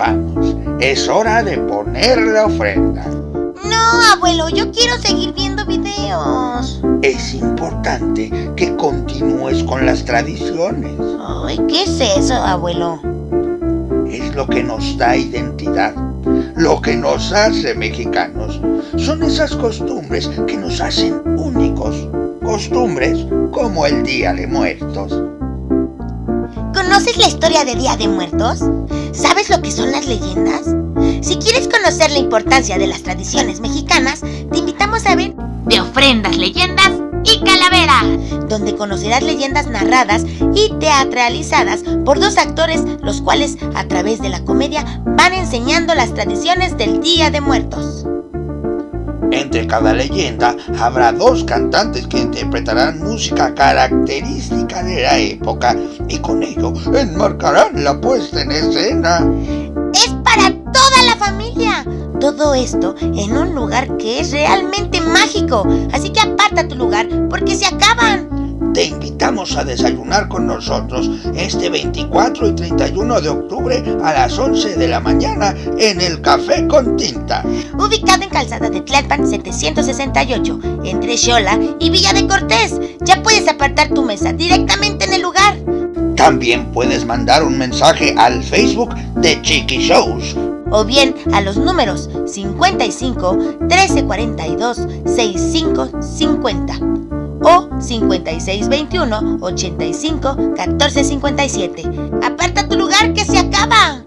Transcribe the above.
Vamos, es hora de poner la ofrenda. No, abuelo, yo quiero seguir viendo videos. Es importante que continúes con las tradiciones. Ay, ¿qué es eso, abuelo? Es lo que nos da identidad, lo que nos hace mexicanos. Son esas costumbres que nos hacen únicos. Costumbres como el Día de Muertos. ¿Conoces la historia de Día de Muertos? ¿Sabes lo que son las leyendas? Si quieres conocer la importancia de las tradiciones mexicanas, te invitamos a ver De ofrendas, leyendas y calaveras. donde conocerás leyendas narradas y teatralizadas por dos actores, los cuales a través de la comedia van enseñando las tradiciones del Día de Muertos. Entre cada leyenda habrá dos cantantes que interpretarán música característica de la época y con ello enmarcarán la puesta en escena. ¡Es para toda la familia! Todo esto en un lugar que es realmente mágico, así que aparta tu lugar porque se acaban. Te invitamos a desayunar con nosotros este 24 y 31 de octubre a las 11 de la mañana en el Café con Tinta. Ubicado en Calzada de Tlalpan 768, entre Xola y Villa de Cortés. Ya puedes apartar tu mesa directamente en el lugar. También puedes mandar un mensaje al Facebook de Chiqui Shows. o bien a los números 55 1342 6550 o 5621 85 1457. Aparta tu lugar que se acaba.